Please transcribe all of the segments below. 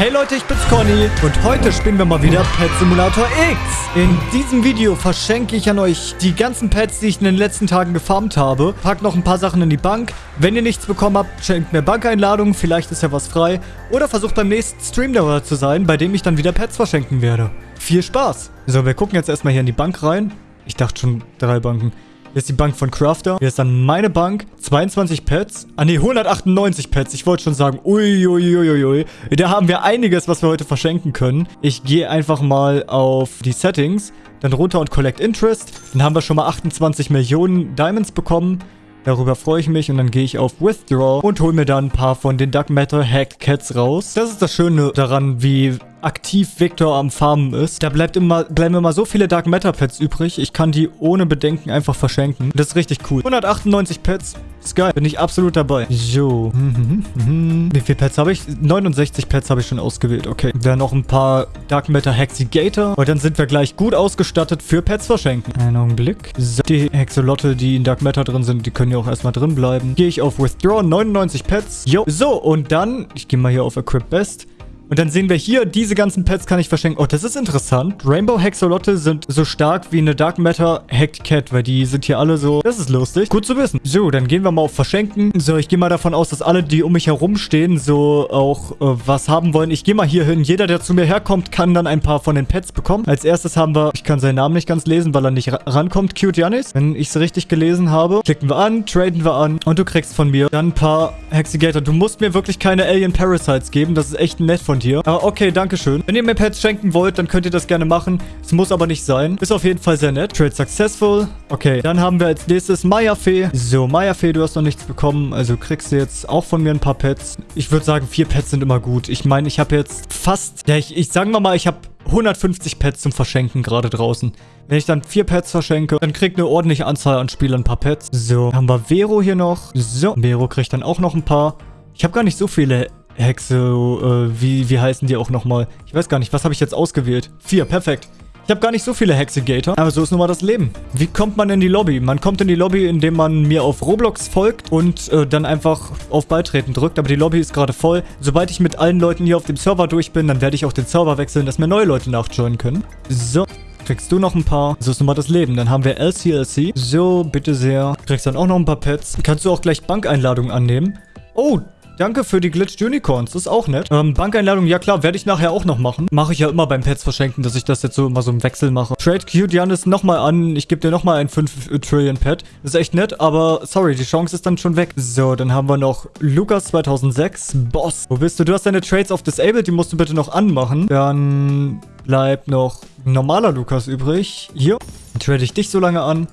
Hey Leute, ich bin's Conny und heute spielen wir mal wieder Pet Simulator X. In diesem Video verschenke ich an euch die ganzen Pets, die ich in den letzten Tagen gefarmt habe. Pack noch ein paar Sachen in die Bank. Wenn ihr nichts bekommen habt, schenkt mir Bankeinladungen, vielleicht ist ja was frei. Oder versucht beim nächsten Stream dabei zu sein, bei dem ich dann wieder Pets verschenken werde. Viel Spaß! So, wir gucken jetzt erstmal hier in die Bank rein. Ich dachte schon drei Banken. Hier ist die Bank von Crafter. Hier ist dann meine Bank. 22 Pets. Ah ne, 198 Pets. Ich wollte schon sagen, uiuiuiui. Da haben wir einiges, was wir heute verschenken können. Ich gehe einfach mal auf die Settings. Dann runter und Collect Interest. Dann haben wir schon mal 28 Millionen Diamonds bekommen. Darüber freue ich mich und dann gehe ich auf Withdraw und hole mir dann ein paar von den Dark Matter Hacked Cats raus. Das ist das Schöne daran, wie aktiv Victor am Farmen ist. Da bleibt immer, bleiben immer so viele Dark Matter Pets übrig. Ich kann die ohne Bedenken einfach verschenken. Das ist richtig cool. 198 Pets. Sky, bin ich absolut dabei. So. Wie viele Pets habe ich? 69 Pets habe ich schon ausgewählt. Okay. Dann noch ein paar Dark Matter Hexigator. Und dann sind wir gleich gut ausgestattet für Pets verschenken. Einen Augenblick. So. Die Hexolotte, die in Dark Matter drin sind, die können ja auch erstmal drin bleiben. Gehe ich auf Withdraw. 99 Pets. Jo. So, und dann, ich gehe mal hier auf Equip Best. Und dann sehen wir hier, diese ganzen Pets kann ich verschenken. Oh, das ist interessant. Rainbow Hexolotte sind so stark wie eine Dark Matter Hacked Cat, weil die sind hier alle so... Das ist lustig. Gut zu wissen. So, dann gehen wir mal auf Verschenken. So, ich gehe mal davon aus, dass alle, die um mich herum stehen, so auch äh, was haben wollen. Ich gehe mal hier hin. Jeder, der zu mir herkommt, kann dann ein paar von den Pets bekommen. Als erstes haben wir... Ich kann seinen Namen nicht ganz lesen, weil er nicht rankommt. Cute Janis. Wenn ich es richtig gelesen habe. Klicken wir an, traden wir an und du kriegst von mir dann ein paar Hexigator. Du musst mir wirklich keine Alien Parasites geben. Das ist echt nett von dir. Aber okay, danke schön. Wenn ihr mir Pets schenken wollt, dann könnt ihr das gerne machen. Es muss aber nicht sein. Ist auf jeden Fall sehr nett. Trade successful. Okay, dann haben wir als nächstes Maya Fee. So, Maya Fee, du hast noch nichts bekommen. Also kriegst du jetzt auch von mir ein paar Pets. Ich würde sagen, vier Pets sind immer gut. Ich meine, ich habe jetzt fast... Ja, ich, ich sagen wir mal, ich habe 150 Pets zum Verschenken gerade draußen. Wenn ich dann vier Pets verschenke, dann kriegt eine ordentliche Anzahl an Spielern ein paar Pets. So, haben wir Vero hier noch. So, Vero kriegt dann auch noch ein paar. Ich habe gar nicht so viele Hexe, äh, wie, wie heißen die auch nochmal? Ich weiß gar nicht, was habe ich jetzt ausgewählt? Vier, perfekt. Ich habe gar nicht so viele Hexegator, aber so ist nun mal das Leben. Wie kommt man in die Lobby? Man kommt in die Lobby, indem man mir auf Roblox folgt und äh, dann einfach auf Beitreten drückt. Aber die Lobby ist gerade voll. Sobald ich mit allen Leuten hier auf dem Server durch bin, dann werde ich auch den Server wechseln, dass mir neue Leute nachjoinen können. So. Kriegst du noch ein paar. So ist nun mal das Leben. Dann haben wir LCLC. So, bitte sehr. Kriegst dann auch noch ein paar Pets. Kannst du auch gleich Bankeinladungen annehmen. Oh, Danke für die Glitched Unicorns. Das ist auch nett. Ähm, Bankeinladung, ja klar, werde ich nachher auch noch machen. Mache ich ja immer beim Pets verschenken, dass ich das jetzt so immer so im Wechsel mache. Trade Cute Janis nochmal an. Ich gebe dir nochmal ein 5 Trillion Pet. Ist echt nett, aber sorry, die Chance ist dann schon weg. So, dann haben wir noch Lukas 2006. Boss. Wo bist du? Du hast deine Trades auf Disabled, die musst du bitte noch anmachen. Dann bleibt noch normaler Lukas übrig. Hier. Dann trade ich dich so lange an.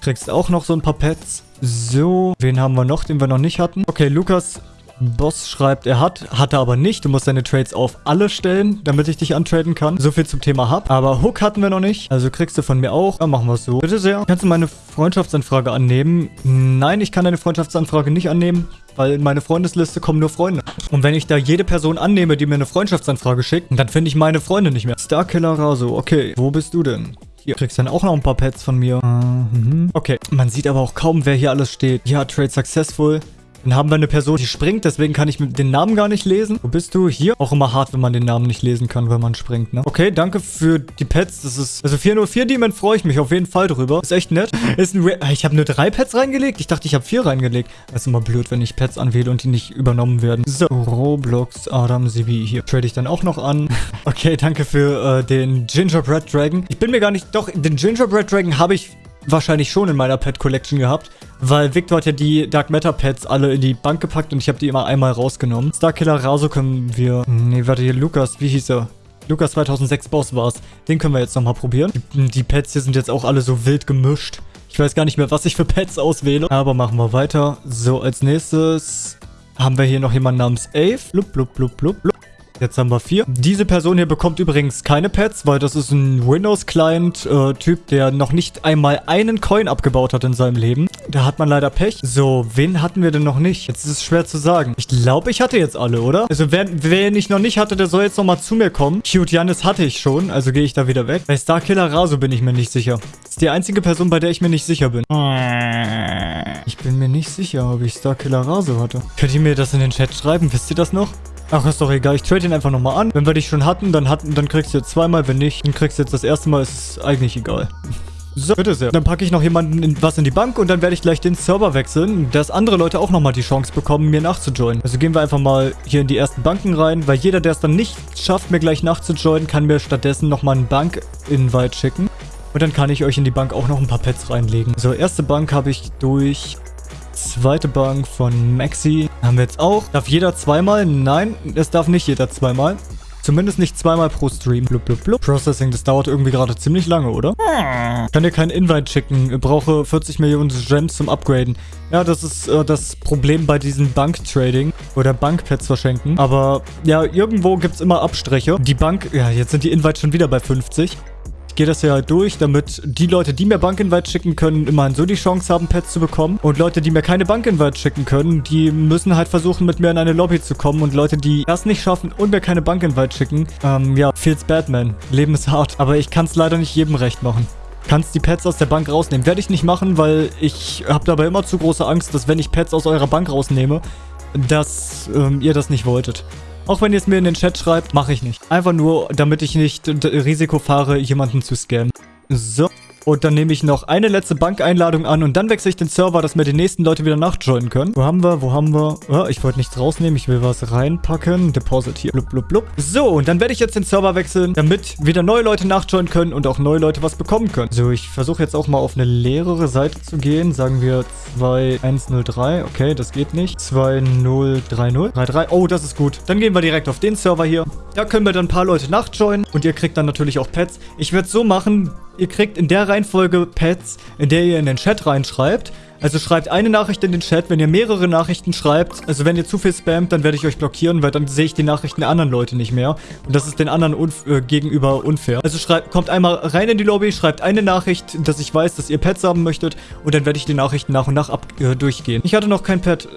Kriegst auch noch so ein paar Pets. So, wen haben wir noch, den wir noch nicht hatten? Okay, Lukas Boss schreibt, er hat, hatte aber nicht. Du musst deine Trades auf alle stellen, damit ich dich antraden kann. So viel zum Thema Hub. Aber Hook hatten wir noch nicht. Also kriegst du von mir auch. Dann machen wir es so. Bitte sehr. Kannst du meine Freundschaftsanfrage annehmen? Nein, ich kann deine Freundschaftsanfrage nicht annehmen, weil in meine Freundesliste kommen nur Freunde. Und wenn ich da jede Person annehme, die mir eine Freundschaftsanfrage schickt, dann finde ich meine Freunde nicht mehr. Starkiller Raso. Okay, wo bist du denn? Hier kriegst dann auch noch ein paar Pets von mir. Mhm. Okay, man sieht aber auch kaum, wer hier alles steht. Ja, Trade Successful. Dann haben wir eine Person, die springt, deswegen kann ich den Namen gar nicht lesen. Wo bist du? Hier. Auch immer hart, wenn man den Namen nicht lesen kann, wenn man springt, ne? Okay, danke für die Pets. Das ist... Also 404 Demon freue ich mich auf jeden Fall drüber. Ist echt nett. Ist ein... Re ich habe nur drei Pets reingelegt. Ich dachte, ich habe vier reingelegt. Das ist immer blöd, wenn ich Pets anwähle und die nicht übernommen werden. So, Roblox Adam Sibi. Hier trade ich dann auch noch an. okay, danke für äh, den Gingerbread Dragon. Ich bin mir gar nicht... Doch, den Gingerbread Dragon habe ich wahrscheinlich schon in meiner Pet Collection gehabt, weil Victor hat ja die Dark Matter Pets alle in die Bank gepackt und ich habe die immer einmal rausgenommen. Starkiller Raso können wir... Nee, warte hier, Lukas, wie hieß er? Lukas 2006 Boss war's. Den können wir jetzt nochmal probieren. Die, die Pets hier sind jetzt auch alle so wild gemischt. Ich weiß gar nicht mehr, was ich für Pets auswähle. Aber machen wir weiter. So, als nächstes haben wir hier noch jemanden namens Ave. Blub, blub, blub, blub, blub. Jetzt haben wir vier. Diese Person hier bekommt übrigens keine Pets, weil das ist ein Windows-Client-Typ, äh, der noch nicht einmal einen Coin abgebaut hat in seinem Leben. Da hat man leider Pech. So, wen hatten wir denn noch nicht? Jetzt ist es schwer zu sagen. Ich glaube, ich hatte jetzt alle, oder? Also, wer, wer ich noch nicht hatte, der soll jetzt nochmal zu mir kommen. Cute Janis hatte ich schon, also gehe ich da wieder weg. Bei Starkiller Raso bin ich mir nicht sicher. Das ist die einzige Person, bei der ich mir nicht sicher bin. Ich bin mir nicht sicher, ob ich Starkiller Raso hatte. Könnt ihr mir das in den Chat schreiben? Wisst ihr das noch? Ach, ist doch egal. Ich trade ihn einfach nochmal an. Wenn wir dich schon hatten, dann hatten, dann kriegst du jetzt zweimal. Wenn nicht, dann kriegst du jetzt das erste Mal. Ist eigentlich egal. So, bitte sehr. Dann packe ich noch jemanden in, was in die Bank und dann werde ich gleich den Server wechseln, dass andere Leute auch nochmal die Chance bekommen, mir nachzujoinen. Also gehen wir einfach mal hier in die ersten Banken rein, weil jeder, der es dann nicht schafft, mir gleich nachzujoinen, kann mir stattdessen nochmal einen Bank-Invite schicken. Und dann kann ich euch in die Bank auch noch ein paar Pets reinlegen. So, erste Bank habe ich durch. Zweite Bank von Maxi haben wir jetzt auch. Darf jeder zweimal? Nein, es darf nicht jeder zweimal. Zumindest nicht zweimal pro Stream. Blub, blub, blub. Processing, das dauert irgendwie gerade ziemlich lange, oder? Hm. Kann dir keinen Invite schicken. Ich brauche 40 Millionen Gems zum Upgraden. Ja, das ist äh, das Problem bei diesem Bank-Trading oder Bankpads verschenken. Aber ja, irgendwo gibt es immer Abstriche. Die Bank, ja, jetzt sind die Invites schon wieder bei 50 gehe das ja durch, damit die Leute, die mir Bankinvite schicken können, immerhin so die Chance haben, Pets zu bekommen. Und Leute, die mir keine Bankinvite schicken können, die müssen halt versuchen, mit mir in eine Lobby zu kommen. Und Leute, die das nicht schaffen und mir keine Bankinvite schicken, ähm, ja, feels Batman. Leben ist hart. Aber ich kann es leider nicht jedem recht machen kannst die Pets aus der Bank rausnehmen. Werde ich nicht machen, weil ich habe dabei immer zu große Angst, dass wenn ich Pets aus eurer Bank rausnehme, dass ähm, ihr das nicht wolltet. Auch wenn ihr es mir in den Chat schreibt, mache ich nicht. Einfach nur, damit ich nicht Risiko fahre, jemanden zu scammen. So. Und dann nehme ich noch eine letzte Bankeinladung an und dann wechsle ich den Server, dass mir die nächsten Leute wieder nachjoinen können. Wo haben wir? Wo haben wir? Oh, ich wollte nichts rausnehmen. Ich will was reinpacken. Deposit hier. Blub, blub, blub. So, und dann werde ich jetzt den Server wechseln, damit wieder neue Leute nachjoinen können und auch neue Leute was bekommen können. So, ich versuche jetzt auch mal auf eine leerere Seite zu gehen. Sagen wir 2103. Okay, das geht nicht. 2030. 33. Oh, das ist gut. Dann gehen wir direkt auf den Server hier. Da können wir dann ein paar Leute nachjoinen und ihr kriegt dann natürlich auch Pets. Ich werde es so machen, ihr kriegt in der Reihenfolge Pets, in der ihr in den Chat reinschreibt. Also schreibt eine Nachricht in den Chat, wenn ihr mehrere Nachrichten schreibt. Also wenn ihr zu viel spammt, dann werde ich euch blockieren, weil dann sehe ich die Nachrichten der anderen Leute nicht mehr. Und das ist den anderen unf äh, gegenüber unfair. Also schreibt, kommt einmal rein in die Lobby, schreibt eine Nachricht, dass ich weiß, dass ihr Pets haben möchtet. Und dann werde ich die Nachrichten nach und nach ab äh, durchgehen. Ich hatte noch kein Pet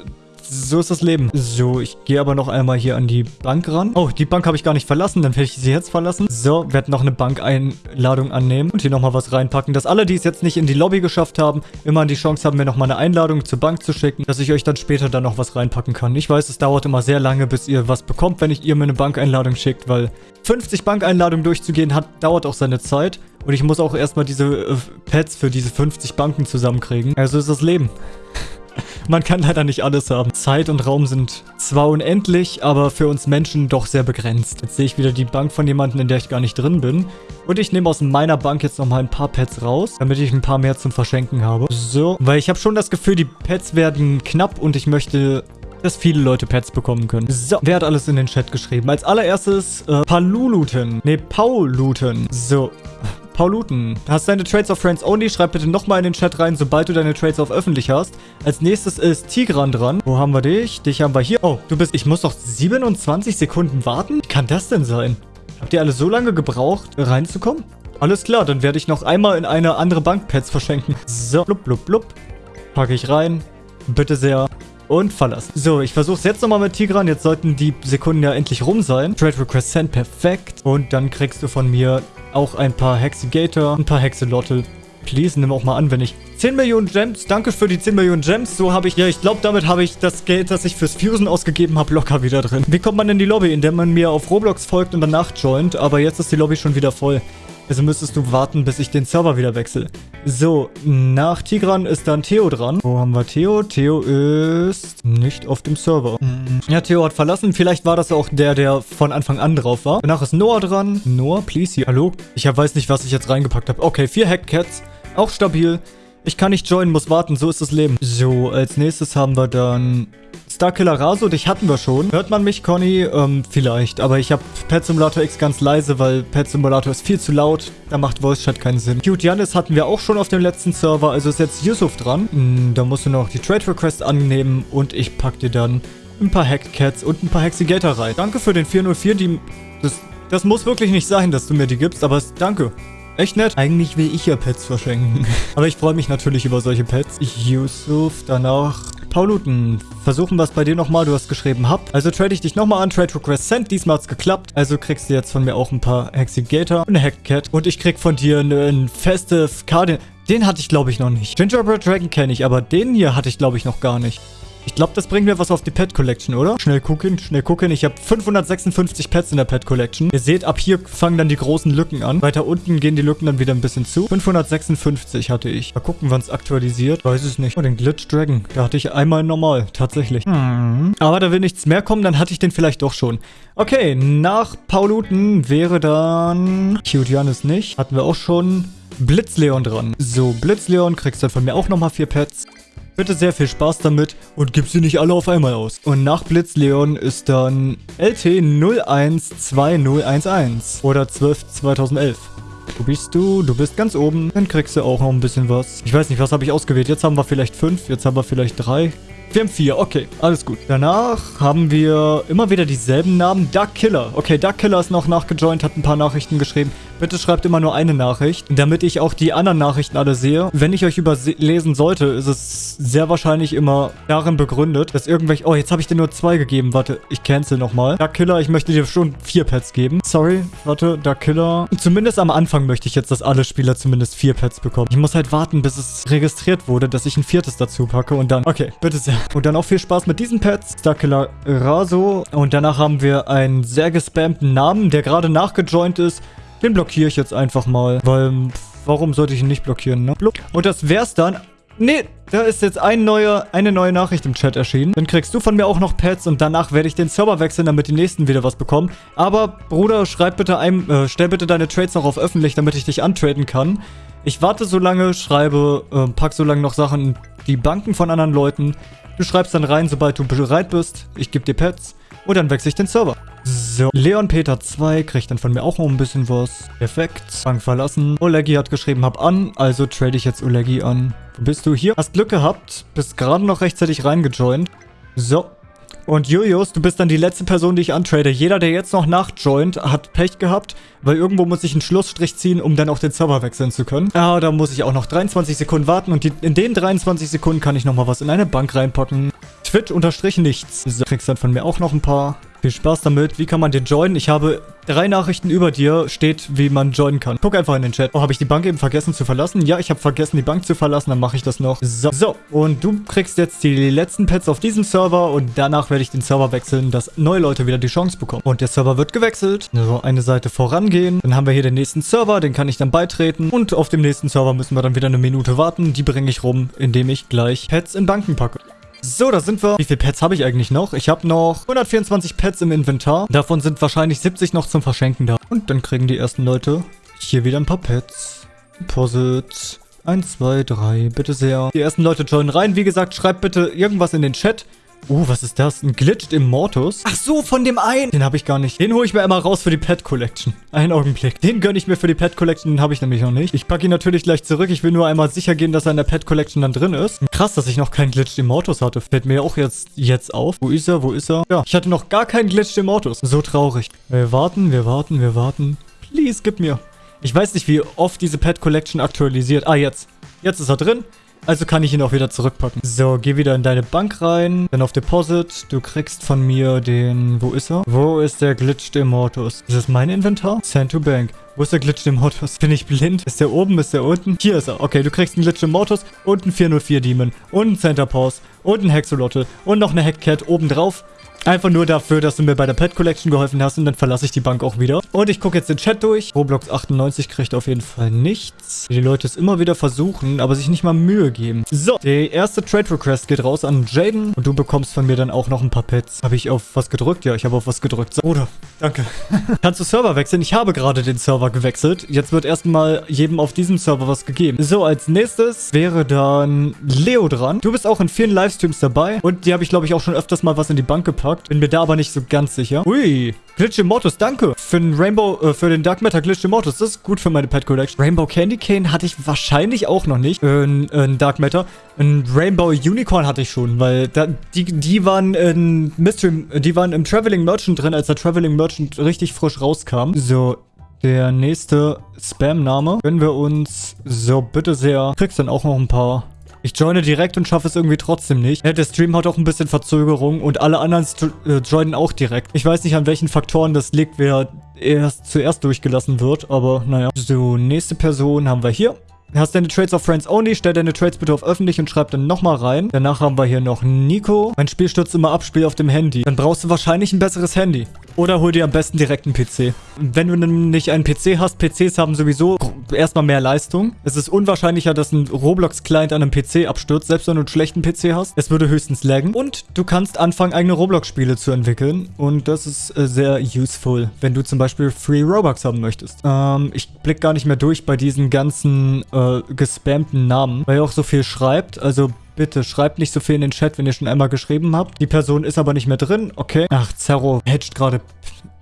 so ist das Leben. So, ich gehe aber noch einmal hier an die Bank ran. Oh, die Bank habe ich gar nicht verlassen. Dann werde ich sie jetzt verlassen. So, werde noch eine Bankeinladung annehmen und hier nochmal was reinpacken. Dass alle, die es jetzt nicht in die Lobby geschafft haben, immer die Chance haben, mir nochmal eine Einladung zur Bank zu schicken, dass ich euch dann später dann noch was reinpacken kann. Ich weiß, es dauert immer sehr lange, bis ihr was bekommt, wenn ich ihr mir eine Bankeinladung schickt, weil 50 Bankeinladungen durchzugehen hat, dauert auch seine Zeit. Und ich muss auch erstmal diese äh, Pads für diese 50 Banken zusammenkriegen. Also ist das Leben. Man kann leider nicht alles haben. Zeit und Raum sind zwar unendlich, aber für uns Menschen doch sehr begrenzt. Jetzt sehe ich wieder die Bank von jemandem, in der ich gar nicht drin bin. Und ich nehme aus meiner Bank jetzt nochmal ein paar Pets raus, damit ich ein paar mehr zum Verschenken habe. So, weil ich habe schon das Gefühl, die Pets werden knapp und ich möchte dass viele Leute Pets bekommen können. So, wer hat alles in den Chat geschrieben? Als allererstes äh, Paluluten. Ne, Pauluten. So, Paul Luton, hast deine Trades auf Friends Only? Schreib bitte nochmal in den Chat rein, sobald du deine Trades auf öffentlich hast. Als nächstes ist Tigran dran. Wo haben wir dich? Dich haben wir hier. Oh, du bist... Ich muss noch 27 Sekunden warten? Wie kann das denn sein? Habt ihr alle so lange gebraucht, reinzukommen? Alles klar, dann werde ich noch einmal in eine andere Bank Pets verschenken. So, blub, blub, blub. Packe ich rein. Bitte sehr. Und verlassen. So, ich versuche es jetzt nochmal mit Tigran. Jetzt sollten die Sekunden ja endlich rum sein. Trade Request Send, perfekt. Und dann kriegst du von mir auch ein paar Hexigator, ein paar Hexelottel. Please, nimm auch mal an, wenn ich 10 Millionen Gems, danke für die 10 Millionen Gems. So habe ich, ja, ich glaube, damit habe ich das Geld, das ich fürs Fusen ausgegeben habe, locker wieder drin. Wie kommt man in die Lobby? Indem man mir auf Roblox folgt und danach joint. Aber jetzt ist die Lobby schon wieder voll. Also müsstest du warten, bis ich den Server wieder wechsle. So, nach Tigran ist dann Theo dran. Wo haben wir Theo? Theo ist nicht auf dem Server. Mhm. Ja, Theo hat verlassen. Vielleicht war das auch der, der von Anfang an drauf war. Danach ist Noah dran. Noah, please hier. Hallo? Ich weiß nicht, was ich jetzt reingepackt habe. Okay, vier Hackcats. Auch stabil. Ich kann nicht joinen, muss warten. So ist das Leben. So, als nächstes haben wir dann Starkiller Raso, dich hatten wir schon. Hört man mich, Conny? Ähm, vielleicht. Aber ich habe Pet Simulator X ganz leise, weil Pet Simulator ist viel zu laut. Da macht Voice Chat keinen Sinn. Cute Janis hatten wir auch schon auf dem letzten Server. Also ist jetzt Yusuf dran. Hm, da musst du noch die Trade Request annehmen. Und ich pack dir dann ein paar Hacked Cats und ein paar Hexigator rein. Danke für den 404. Die, das, das muss wirklich nicht sein, dass du mir die gibst. Aber es, danke. Echt nett. Eigentlich will ich ja Pets verschenken. Aber ich freue mich natürlich über solche Pets. Yusuf, danach Pauluten, versuchen wir es bei dir nochmal. Du hast geschrieben, habt. Also trade ich dich nochmal an. Trade Request sent. Diesmal hat es geklappt. Also kriegst du jetzt von mir auch ein paar Hexigator und eine Hackcat. Und ich krieg von dir einen Festive Cardinal. Den hatte ich, glaube ich, noch nicht. Gingerbread Dragon kenne ich, aber den hier hatte ich, glaube ich, noch gar nicht. Ich glaube, das bringt mir was auf die Pet Collection, oder? Schnell gucken, schnell gucken. Ich habe 556 Pets in der Pet Collection. Ihr seht, ab hier fangen dann die großen Lücken an. Weiter unten gehen die Lücken dann wieder ein bisschen zu. 556 hatte ich. Mal gucken, wann es aktualisiert. Weiß es nicht. Oh, den Glitch Dragon. Da hatte ich einmal normal. Tatsächlich. Hm. Aber da will nichts mehr kommen, dann hatte ich den vielleicht doch schon. Okay, nach Pauluten wäre dann... Cute Janis nicht. Hatten wir auch schon. Blitzleon dran. So, Blitzleon kriegst dann von mir auch nochmal vier Pets. Bitte sehr viel Spaß damit und gib sie nicht alle auf einmal aus. Und nach Blitzleon ist dann LT 012011 oder 12 2011. Wo bist du? Du bist ganz oben. Dann kriegst du auch noch ein bisschen was. Ich weiß nicht, was habe ich ausgewählt? Jetzt haben wir vielleicht fünf, jetzt haben wir vielleicht drei. Wir haben vier, okay, alles gut. Danach haben wir immer wieder dieselben Namen. Duck Killer. Okay, Duck Killer ist noch nachgejoint, hat ein paar Nachrichten geschrieben. Bitte schreibt immer nur eine Nachricht, damit ich auch die anderen Nachrichten alle sehe. Wenn ich euch überlesen sollte, ist es sehr wahrscheinlich immer darin begründet, dass irgendwelche... Oh, jetzt habe ich dir nur zwei gegeben. Warte, ich cancel nochmal. Duck Killer, ich möchte dir schon vier Pets geben. Sorry, warte, Duck Killer. Zumindest am Anfang möchte ich jetzt, dass alle Spieler zumindest vier Pets bekommen. Ich muss halt warten, bis es registriert wurde, dass ich ein viertes dazu packe und dann... Okay, bitte sehr. Und dann auch viel Spaß mit diesen Pets. Starkiller Raso. Und danach haben wir einen sehr gespammten Namen, der gerade nachgejoint ist. Den blockiere ich jetzt einfach mal, weil warum sollte ich ihn nicht blockieren, ne? Und das wär's dann. Nee, da ist jetzt ein neuer, eine neue Nachricht im Chat erschienen. Dann kriegst du von mir auch noch Pets und danach werde ich den Server wechseln, damit die nächsten wieder was bekommen. Aber, Bruder, schreib bitte ein, äh, stell bitte deine Trades noch auf öffentlich, damit ich dich antraden kann. Ich warte so lange, schreibe, äh, pack so lange noch Sachen in die Banken von anderen Leuten. Du schreibst dann rein, sobald du bereit bist. Ich gebe dir Pets. Und dann wechsle ich den Server. So, Leon Peter 2 kriegt dann von mir auch noch ein bisschen was. Perfekt. Bank verlassen. Olegi hat geschrieben, hab an. Also trade ich jetzt Olegi an. Wo bist du hier? Hast Glück gehabt. Bist gerade noch rechtzeitig reingejoint. So, und Julius, du bist dann die letzte Person, die ich antrade. Jeder, der jetzt noch nachjoint, hat Pech gehabt, weil irgendwo muss ich einen Schlussstrich ziehen, um dann auch den Server wechseln zu können. Ah, da muss ich auch noch 23 Sekunden warten und die, in den 23 Sekunden kann ich nochmal was in eine Bank reinpacken. Twitch unterstrich nichts. So, kriegst dann von mir auch noch ein paar. Viel Spaß damit. Wie kann man den joinen? Ich habe drei Nachrichten über dir, steht, wie man joinen kann. Guck einfach in den Chat. Oh, habe ich die Bank eben vergessen zu verlassen? Ja, ich habe vergessen, die Bank zu verlassen. Dann mache ich das noch. So. so, und du kriegst jetzt die letzten Pets auf diesem Server und danach werde ich den Server wechseln, dass neue Leute wieder die Chance bekommen. Und der Server wird gewechselt. So, eine Seite vorangehen. Dann haben wir hier den nächsten Server, den kann ich dann beitreten. Und auf dem nächsten Server müssen wir dann wieder eine Minute warten. Die bringe ich rum, indem ich gleich Pets in Banken packe. So, da sind wir. Wie viele Pets habe ich eigentlich noch? Ich habe noch 124 Pets im Inventar. Davon sind wahrscheinlich 70 noch zum Verschenken da. Und dann kriegen die ersten Leute hier wieder ein paar Pets. Deposit. 1, 2, 3, bitte sehr. Die ersten Leute joinen rein. Wie gesagt, schreibt bitte irgendwas in den Chat. Oh, was ist das? Ein Glitched Immortus? Ach so, von dem einen. Den habe ich gar nicht. Den hole ich mir einmal raus für die Pet Collection. Einen Augenblick. Den gönne ich mir für die Pet Collection, den habe ich nämlich noch nicht. Ich packe ihn natürlich gleich zurück. Ich will nur einmal sicher gehen, dass er in der Pet Collection dann drin ist. Krass, dass ich noch keinen Glitched Immortus hatte. Fällt mir auch jetzt, jetzt auf. Wo ist er? Wo ist er? Ja, ich hatte noch gar keinen Glitched Immortus. So traurig. Wir warten, wir warten, wir warten. Please, gib mir. Ich weiß nicht, wie oft diese Pet Collection aktualisiert. Ah, jetzt. Jetzt ist er drin. Also kann ich ihn auch wieder zurückpacken. So, geh wieder in deine Bank rein. Dann auf Deposit. Du kriegst von mir den... Wo ist er? Wo ist der Glitched Immortus? Ist das mein Inventar? Send to Bank. Wo ist der Glitched Immortus? Bin ich blind? Ist der oben? Ist der unten? Hier ist er. Okay, du kriegst einen Glitched Immortus und einen 404 Demon und einen Center Pause und einen Hexolotl und noch eine Hackcat obendrauf. Einfach nur dafür, dass du mir bei der Pet Collection geholfen hast und dann verlasse ich die Bank auch wieder. Und ich gucke jetzt den Chat durch. Roblox 98 kriegt auf jeden Fall nichts. Die Leute es immer wieder versuchen, aber sich nicht mal Mühe geben. So, der erste Trade Request geht raus an Jaden. Und du bekommst von mir dann auch noch ein paar Pets. Habe ich auf was gedrückt? Ja, ich habe auf was gedrückt. So, Bruder, danke. Kannst du Server wechseln? Ich habe gerade den Server gewechselt. Jetzt wird erstmal jedem auf diesem Server was gegeben. So, als nächstes wäre dann Leo dran. Du bist auch in vielen Livestreams dabei. Und die habe ich, glaube ich, auch schon öfters mal was in die Bank gepackt gepackt. Bin mir da aber nicht so ganz sicher. Ui, Glitch Immortus, danke. Für den Rainbow, äh, für den Dark Matter Glitch Immortus. Das ist gut für meine Pet Collection. Rainbow Candy Cane hatte ich wahrscheinlich auch noch nicht. Äh, ein Dark Matter. Ein Rainbow Unicorn hatte ich schon, weil da, die, die waren in Mystery, die waren im Traveling Merchant drin, als der Traveling Merchant richtig frisch rauskam. So, der nächste Spam-Name gönnen wir uns. So, bitte sehr. Kriegst dann auch noch ein paar ich joine direkt und schaffe es irgendwie trotzdem nicht. Der Stream hat auch ein bisschen Verzögerung und alle anderen äh, joinen auch direkt. Ich weiß nicht, an welchen Faktoren das liegt, wer erst zuerst durchgelassen wird, aber naja. So, nächste Person haben wir hier. Hast deine Trades auf Friends Only, stell deine Trades bitte auf öffentlich und schreib dann nochmal rein. Danach haben wir hier noch Nico. Mein Spiel stürzt immer ab, Spiel auf dem Handy. Dann brauchst du wahrscheinlich ein besseres Handy. Oder hol dir am besten direkt einen PC. Wenn du nicht einen PC hast, PCs haben sowieso erstmal mehr Leistung. Es ist unwahrscheinlicher, dass ein Roblox-Client an einem PC abstürzt, selbst wenn du einen schlechten PC hast. Es würde höchstens laggen. Und du kannst anfangen, eigene Roblox-Spiele zu entwickeln. Und das ist äh, sehr useful, wenn du zum Beispiel Free Robux haben möchtest. Ähm, ich blick gar nicht mehr durch bei diesen ganzen äh, gespammten Namen, weil ihr auch so viel schreibt. Also Bitte schreibt nicht so viel in den Chat, wenn ihr schon einmal geschrieben habt. Die Person ist aber nicht mehr drin. Okay. Ach, Zerro hedgt gerade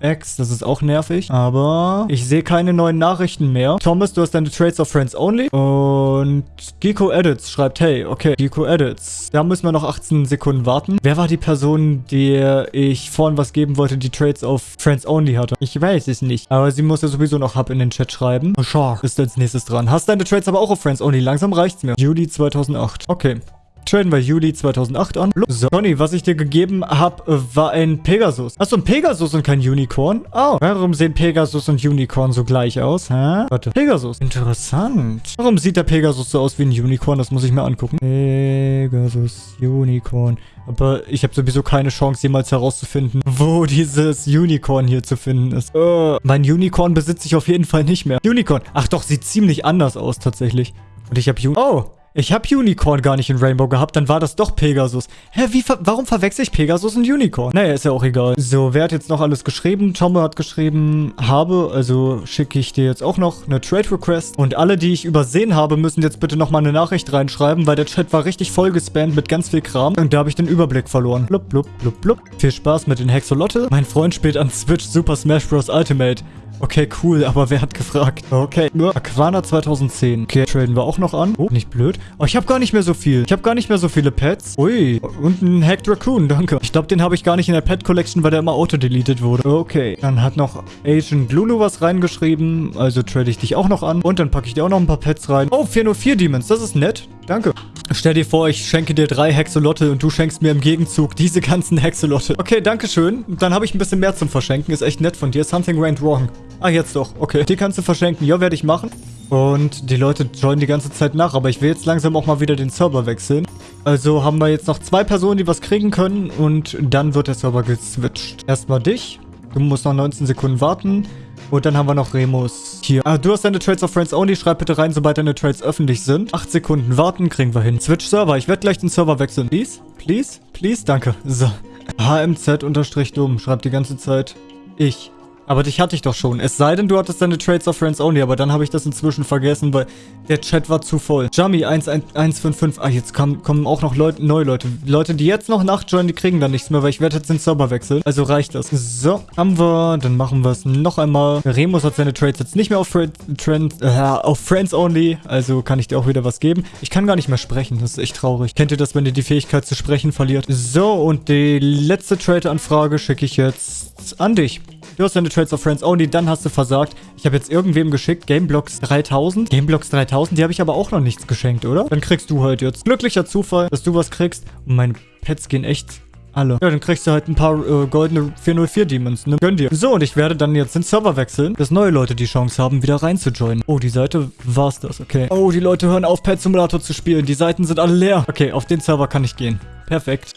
X. Das ist auch nervig. Aber ich sehe keine neuen Nachrichten mehr. Thomas, du hast deine Trades of Friends Only. Und Geeko Edits schreibt, hey, okay, Geeko Edits. Da müssen wir noch 18 Sekunden warten. Wer war die Person, der ich vorhin was geben wollte, die Trades of Friends Only hatte? Ich weiß es nicht. Aber sie muss ja sowieso noch Hub in den Chat schreiben. Shark ist als nächstes dran. Hast deine Trades aber auch auf Friends Only. Langsam reicht's mir. Juli 2008. Okay. Traden wir Juli 2008 an. So, Johnny, was ich dir gegeben habe, war ein Pegasus. Achso, ein Pegasus und kein Unicorn? Oh, warum sehen Pegasus und Unicorn so gleich aus? Hä? Warte, Pegasus. Interessant. Warum sieht der Pegasus so aus wie ein Unicorn? Das muss ich mir angucken. Pegasus, Unicorn. Aber ich habe sowieso keine Chance, jemals herauszufinden, wo dieses Unicorn hier zu finden ist. Uh, mein Unicorn besitze ich auf jeden Fall nicht mehr. Unicorn. Ach doch, sieht ziemlich anders aus tatsächlich. Und ich habe. Oh, ich habe Unicorn gar nicht in Rainbow gehabt, dann war das doch Pegasus. Hä, wie ver warum verwechsel ich Pegasus und Unicorn? Naja, ist ja auch egal. So, wer hat jetzt noch alles geschrieben? Tomme hat geschrieben, habe, also schicke ich dir jetzt auch noch eine Trade Request. Und alle, die ich übersehen habe, müssen jetzt bitte nochmal eine Nachricht reinschreiben, weil der Chat war richtig voll gespammt mit ganz viel Kram. Und da habe ich den Überblick verloren. Blub, blub, blub, blub. Viel Spaß mit den Hexolotte. Mein Freund spielt an Switch Super Smash Bros. Ultimate. Okay, cool, aber wer hat gefragt? Okay, nur Aquana 2010. Okay, traden wir auch noch an. Oh, nicht blöd. Oh, ich habe gar nicht mehr so viel. Ich habe gar nicht mehr so viele Pets. Ui, und ein Hacked Raccoon, danke. Ich glaube, den habe ich gar nicht in der Pet Collection, weil der immer auto-deleted wurde. Okay, dann hat noch Agent Lulu was reingeschrieben. Also trade ich dich auch noch an. Und dann packe ich dir auch noch ein paar Pets rein. Oh, 404 Demons, das ist nett. Danke. Stell dir vor, ich schenke dir drei Hexolotte und du schenkst mir im Gegenzug diese ganzen Hexolotte. Okay, danke schön. Dann habe ich ein bisschen mehr zum Verschenken. Ist echt nett von dir. Something went wrong. Ah, jetzt doch. Okay. Die kannst du verschenken. Ja, werde ich machen. Und die Leute joinen die ganze Zeit nach. Aber ich will jetzt langsam auch mal wieder den Server wechseln. Also haben wir jetzt noch zwei Personen, die was kriegen können. Und dann wird der Server geswitcht. Erstmal dich. Du musst noch 19 Sekunden warten. Und dann haben wir noch Remus hier. Ah, du hast deine Trades of Friends Only. Schreib bitte rein, sobald deine Trades öffentlich sind. Acht Sekunden warten, kriegen wir hin. Switch Server. Ich werde gleich den Server wechseln. Please? Please? Please? Danke. So. HMZ-dumm. Schreibt die ganze Zeit. Ich. Aber dich hatte ich doch schon. Es sei denn, du hattest deine Trades of Friends Only, aber dann habe ich das inzwischen vergessen, weil der Chat war zu voll. Jummy 155. Ah, jetzt kommen, kommen auch noch Leute, neue Leute. Leute, die jetzt noch nachjoinen, die kriegen dann nichts mehr, weil ich werde jetzt den Server wechseln. Also reicht das. So, haben wir. Dann machen wir es noch einmal. Remus hat seine Trades jetzt nicht mehr auf, Trend, äh, auf Friends Only. Also kann ich dir auch wieder was geben. Ich kann gar nicht mehr sprechen. Das ist echt traurig. Kennt ihr das, wenn ihr die Fähigkeit zu sprechen verliert? So, und die letzte Trade-Anfrage schicke ich jetzt an dich. Du hast deine Trades of Friends Only, dann hast du versagt. Ich habe jetzt irgendwem geschickt, Gameblocks 3000. Gameblocks 3000, die habe ich aber auch noch nichts geschenkt, oder? Dann kriegst du halt jetzt. Glücklicher Zufall, dass du was kriegst. Und meine Pets gehen echt alle. Ja, dann kriegst du halt ein paar äh, goldene 404 Demons, ne? Gönn dir. So, und ich werde dann jetzt den Server wechseln, dass neue Leute die Chance haben, wieder reinzujoinen. Oh, die Seite war's das, okay. Oh, die Leute hören auf, Pet Simulator zu spielen. Die Seiten sind alle leer. Okay, auf den Server kann ich gehen. Perfekt.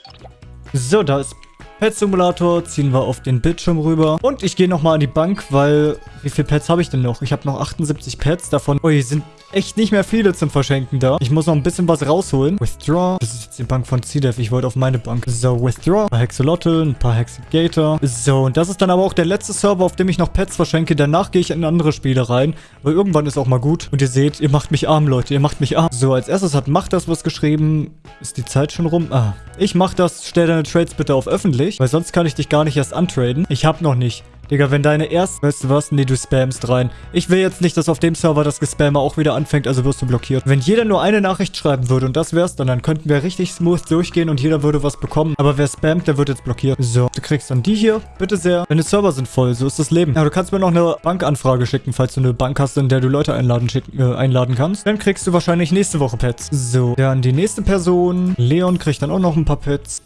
So, da ist Pet Simulator ziehen wir auf den Bildschirm rüber. Und ich gehe nochmal an die Bank, weil... Wie viele Pets habe ich denn noch? Ich habe noch 78 Pets. Davon... Oh, hier sind echt nicht mehr viele zum Verschenken da. Ich muss noch ein bisschen was rausholen. Withdraw. Das ist jetzt die Bank von CDEF. Ich wollte auf meine Bank. So, Withdraw. Ein paar Hexolotl, ein paar Hexagator. So, und das ist dann aber auch der letzte Server, auf dem ich noch Pets verschenke. Danach gehe ich in andere Spiele rein. Weil irgendwann ist auch mal gut. Und ihr seht, ihr macht mich arm, Leute. Ihr macht mich arm. So, als erstes hat Macht das was geschrieben. Ist die Zeit schon rum? Ah. Ich mach das. Stell deine Trades bitte auf öffentlich. Weil sonst kann ich dich gar nicht erst antraden. Ich hab noch nicht. Digga, wenn deine erste... Weißt du was? Nee, du spamst rein. Ich will jetzt nicht, dass auf dem Server das Gespammer auch wieder anfängt, also wirst du blockiert. Wenn jeder nur eine Nachricht schreiben würde und das wär's, dann, dann könnten wir richtig smooth durchgehen und jeder würde was bekommen. Aber wer spammt, der wird jetzt blockiert. So, du kriegst dann die hier. Bitte sehr. Deine Server sind voll, so ist das Leben. Ja, du kannst mir noch eine Bankanfrage schicken, falls du eine Bank hast, in der du Leute einladen, schicken, äh, einladen kannst. Dann kriegst du wahrscheinlich nächste Woche Pets. So, dann die nächste Person. Leon kriegt dann auch noch ein paar Pets.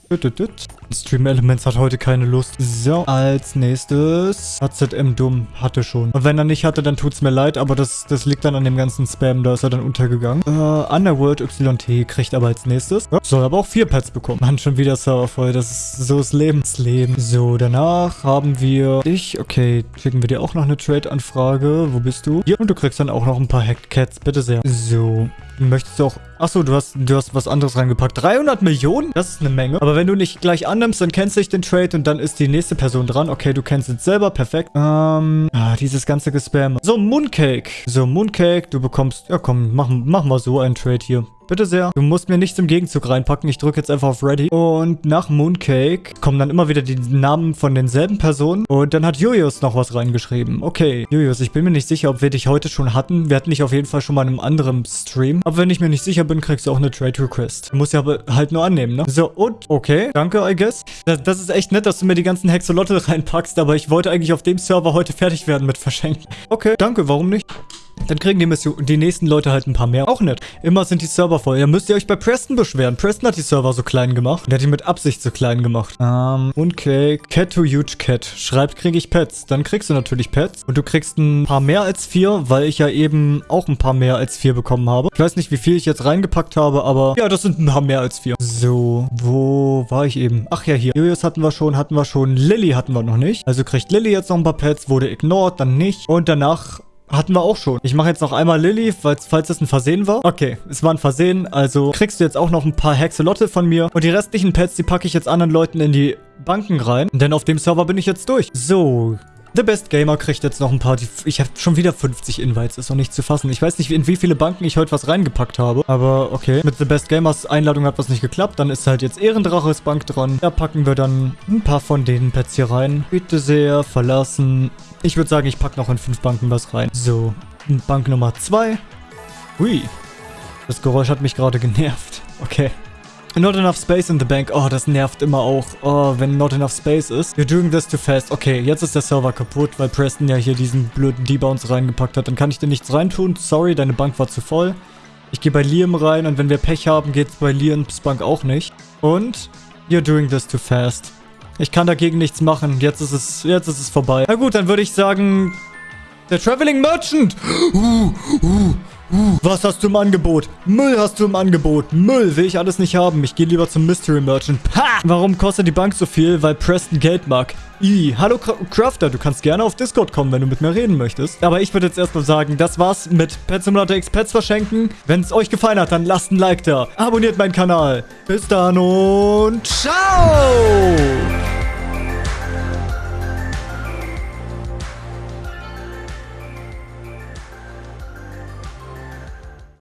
Stream Elements hat heute keine Lust. So, als nächstes ist. HZM dumm. Hatte schon. Und wenn er nicht hatte, dann tut's mir leid, aber das, das liegt dann an dem ganzen Spam. Da ist er dann untergegangen. Äh, Underworld YT kriegt aber als nächstes. Ja, soll aber auch vier Pets bekommen. Mann, schon wieder Server voll. Das ist so das Lebensleben. So, danach haben wir dich. Okay, schicken wir dir auch noch eine Trade-Anfrage. Wo bist du? Hier. Und du kriegst dann auch noch ein paar Hacked Cats. Bitte sehr. So. Möchtest du auch... Achso, du hast, du hast was anderes reingepackt. 300 Millionen? Das ist eine Menge. Aber wenn du nicht gleich annimmst, dann kennst du den Trade und dann ist die nächste Person dran. Okay, du kennst es selber. Perfekt. Ähm... Ah, dieses ganze Gespam. So, Mooncake. So, Mooncake. Du bekommst... Ja, komm, mach, mach mal so einen Trade hier. Bitte sehr. Du musst mir nichts im Gegenzug reinpacken. Ich drücke jetzt einfach auf Ready. Und nach Mooncake kommen dann immer wieder die Namen von denselben Personen. Und dann hat Julius noch was reingeschrieben. Okay, Julius, ich bin mir nicht sicher, ob wir dich heute schon hatten. Wir hatten dich auf jeden Fall schon mal in einem anderen Stream. Aber wenn ich mir nicht sicher bin, kriegst du auch eine Trade Request. Du musst ja aber halt nur annehmen, ne? So, und okay. Danke, I guess. Das, das ist echt nett, dass du mir die ganzen Hexolotte reinpackst. Aber ich wollte eigentlich auf dem Server heute fertig werden mit Verschenken. Okay, danke. Warum nicht? Dann kriegen die, Mission, die nächsten Leute halt ein paar mehr. Auch nett. Immer sind die Server voll. Ja, müsst ihr euch bei Preston beschweren. Preston hat die Server so klein gemacht. Der hat die mit Absicht so klein gemacht. Ähm, okay. Cat to huge cat. Schreibt, kriege ich Pets. Dann kriegst du natürlich Pets. Und du kriegst ein paar mehr als vier, weil ich ja eben auch ein paar mehr als vier bekommen habe. Ich weiß nicht, wie viel ich jetzt reingepackt habe, aber ja, das sind ein paar mehr als vier. So, wo war ich eben? Ach ja, hier. Julius hatten wir schon, hatten wir schon. Lilly hatten wir noch nicht. Also kriegt Lilly jetzt noch ein paar Pets, wurde ignored, dann nicht. Und danach hatten wir auch schon. Ich mache jetzt noch einmal Lilly, falls, falls das ein Versehen war. Okay, es war ein Versehen, also kriegst du jetzt auch noch ein paar Hexelotte von mir. Und die restlichen Pets, die packe ich jetzt anderen Leuten in die Banken rein. Denn auf dem Server bin ich jetzt durch. So, The Best Gamer kriegt jetzt noch ein paar. Ich habe schon wieder 50 Invites, ist noch nicht zu fassen. Ich weiß nicht, in wie viele Banken ich heute was reingepackt habe. Aber okay. Mit The Best Gamers Einladung hat was nicht geklappt. Dann ist halt jetzt Ehrendraches Bank dran. Da packen wir dann ein paar von den Pets hier rein. Bitte sehr, verlassen. Ich würde sagen, ich packe noch in fünf Banken was rein. So, Bank Nummer 2. Hui. Das Geräusch hat mich gerade genervt. Okay. Not enough space in the bank. Oh, das nervt immer auch. Oh, wenn not enough space ist. You're doing this too fast. Okay, jetzt ist der Server kaputt, weil Preston ja hier diesen blöden Debounce reingepackt hat. Dann kann ich dir nichts reintun. Sorry, deine Bank war zu voll. Ich gehe bei Liam rein und wenn wir Pech haben, geht es bei Liams Bank auch nicht. Und you're doing this too fast. Ich kann dagegen nichts machen. Jetzt ist es, jetzt ist es vorbei. Na gut, dann würde ich sagen, der Traveling Merchant. Uh, uh, was hast du im Angebot? Müll hast du im Angebot. Müll will ich alles nicht haben. Ich gehe lieber zum Mystery Merchant. Ha! Warum kostet die Bank so viel? Weil Preston Geld mag. I. Hallo Crafter, du kannst gerne auf Discord kommen, wenn du mit mir reden möchtest. Aber ich würde jetzt erstmal sagen, das war's mit Pet Simulator X Pets verschenken. Wenn es euch gefallen hat, dann lasst ein Like da. Abonniert meinen Kanal. Bis dann und ciao!